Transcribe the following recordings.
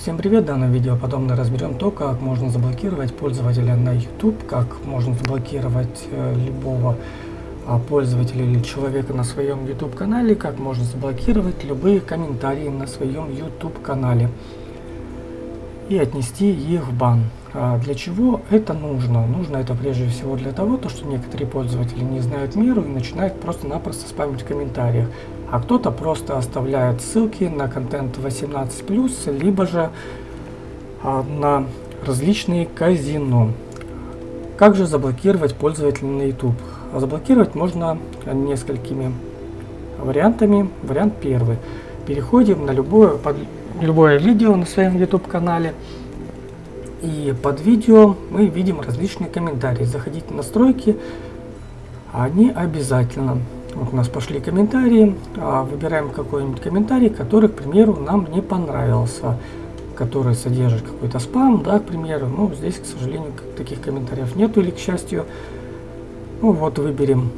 Всем привет! В данном видео подробно разберем то, как можно заблокировать пользователя на YouTube, как можно заблокировать э, любого э, пользователя или человека на своем YouTube канале, как можно заблокировать любые комментарии на своем YouTube канале и отнести их в бан. А для чего это нужно? Нужно это прежде всего для того, то, что некоторые пользователи не знают меру и начинают просто-напросто спамить в комментариях а кто-то просто оставляет ссылки на контент 18+, либо же а, на различные казино. Как же заблокировать пользователя на YouTube? Заблокировать можно несколькими вариантами. Вариант первый. Переходим на любое, под любое видео на своем YouTube канале. И под видео мы видим различные комментарии. Заходите в настройки, они обязательно. Вот у нас пошли комментарии. А, выбираем какой-нибудь комментарий, который, к примеру, нам не понравился. Который содержит какой-то спам, да, к примеру. Ну, здесь, к сожалению, таких комментариев нету или к счастью. Ну вот, выберем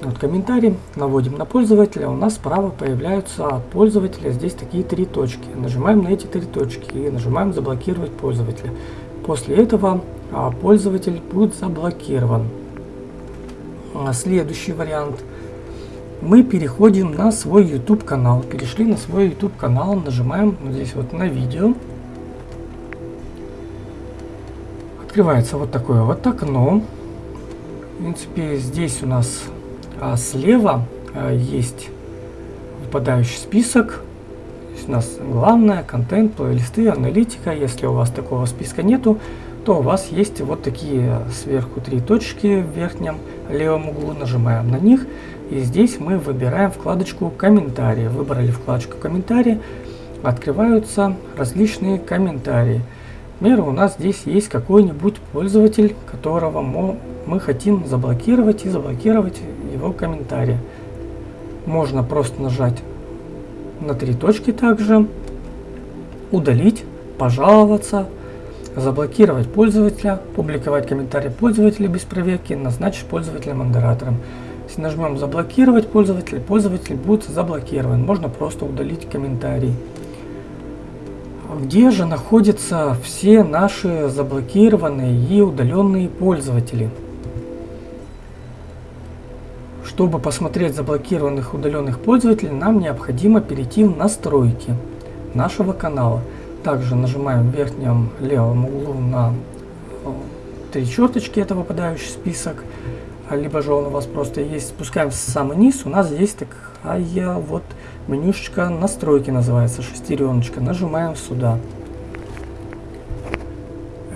вот комментарий, наводим на пользователя, у нас справа появляются от пользователя здесь такие три точки. Нажимаем на эти три точки и нажимаем заблокировать пользователя. После этого а, пользователь будет заблокирован. А, следующий вариант – мы переходим на свой YouTube канал. Перешли на свой YouTube канал, нажимаем вот здесь вот на видео. Открывается вот такое вот окно. В принципе, здесь у нас а, слева а, есть выпадающий список. У нас главное, контент, плейлисты, аналитика. Если у вас такого списка нету, то у вас есть вот такие сверху три точки в верхнем левом углу. Нажимаем на них. И здесь мы выбираем вкладочку «Комментарии». Выбрали вкладочку «Комментарии», открываются различные комментарии. Например, у нас здесь есть какой-нибудь пользователь, которого мы хотим заблокировать и заблокировать его комментарии. Можно просто нажать на три точки также, удалить, пожаловаться, заблокировать пользователя, публиковать комментарий пользователя без проверки, назначить пользователя модератором. Если нажмем заблокировать пользователя, пользователь будет заблокирован. Можно просто удалить комментарий. Где же находятся все наши заблокированные и удаленные пользователи? Чтобы посмотреть заблокированных удаленных пользователей, нам необходимо перейти в настройки нашего канала. Также нажимаем в верхнем левом углу на э, три черточки, это выпадающий список либо же он у вас просто есть, спускаем в самый низ, у нас есть такая вот менюшечка настройки называется, шестереночка, нажимаем сюда.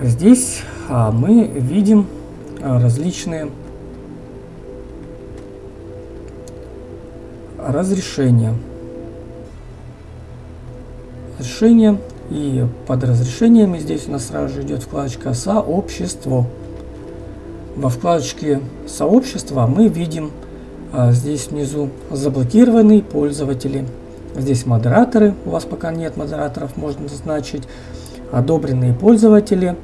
Здесь а, мы видим а, различные разрешения. Разрешение и под разрешениями здесь у нас сразу же идет вкладочка «Сообщество». Во вкладочке «Сообщества» мы видим а, здесь внизу заблокированные пользователи. Здесь модераторы, у вас пока нет модераторов, можно назначить. Одобренные пользователи.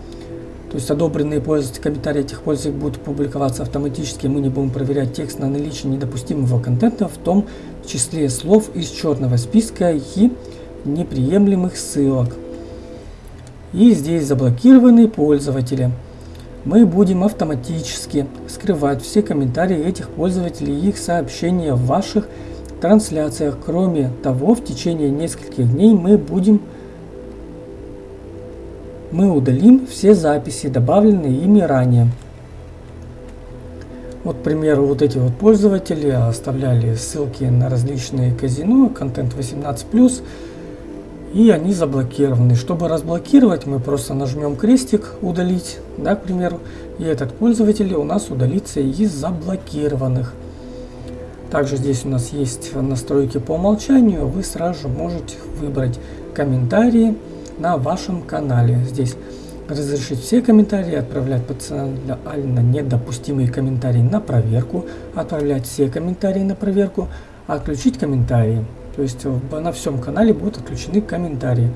То есть одобренные пользователи, комментарии этих пользователей будут публиковаться автоматически. Мы не будем проверять текст на наличие недопустимого контента, в том числе слов из черного списка и неприемлемых ссылок. И здесь заблокированные пользователи мы будем автоматически скрывать все комментарии этих пользователей и их сообщения в ваших трансляциях. Кроме того, в течение нескольких дней мы будем мы удалим все записи, добавленные ими ранее. Вот, к примеру, вот эти вот пользователи оставляли ссылки на различные казино, контент 18+, и они заблокированы. Чтобы разблокировать, мы просто нажмем крестик «Удалить», да, к примеру, и этот пользователь у нас удалится из заблокированных. Также здесь у нас есть настройки по умолчанию, вы сразу же можете выбрать комментарии на вашем канале. Здесь разрешить все комментарии, отправлять потенциально недопустимые комментарии на проверку, отправлять все комментарии на проверку, отключить комментарии. То есть на всем канале будут отключены комментарии.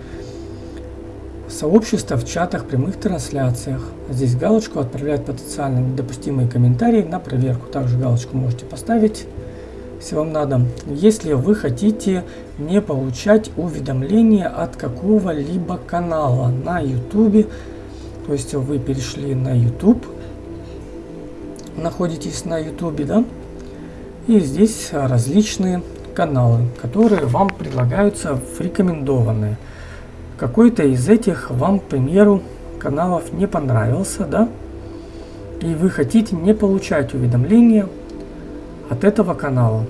Сообщество в чатах, прямых трансляциях. Здесь галочку отправлять потенциально недопустимые комментарии на проверку. Также галочку можете поставить. Если вам надо. Если вы хотите не получать уведомления от какого-либо канала на YouTube, то есть вы перешли на YouTube, находитесь на YouTube, да, и здесь различные каналы, которые вам предлагаются в рекомендованные. Какой-то из этих вам, к примеру, каналов не понравился, да, и вы хотите не получать уведомления от этого канала.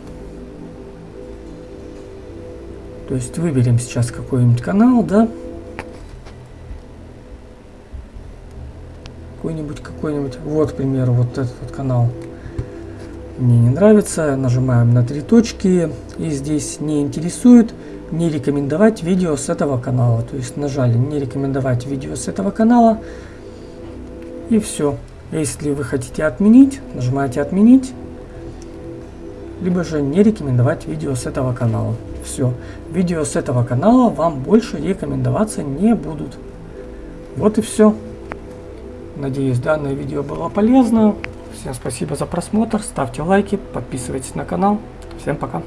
То есть выберем сейчас какой-нибудь канал, да, какой-нибудь, какой-нибудь, вот, к примеру, вот этот вот канал мне не нравится, нажимаем на три точки, и здесь не интересует, не рекомендовать видео с этого канала. То есть нажали не рекомендовать видео с этого канала, и все. Если вы хотите отменить, нажимаете отменить, либо же не рекомендовать видео с этого канала. Все. Видео с этого канала вам больше рекомендоваться не будут. Вот и все. Надеюсь, данное видео было полезно. Всем спасибо за просмотр, ставьте лайки, подписывайтесь на канал. Всем пока.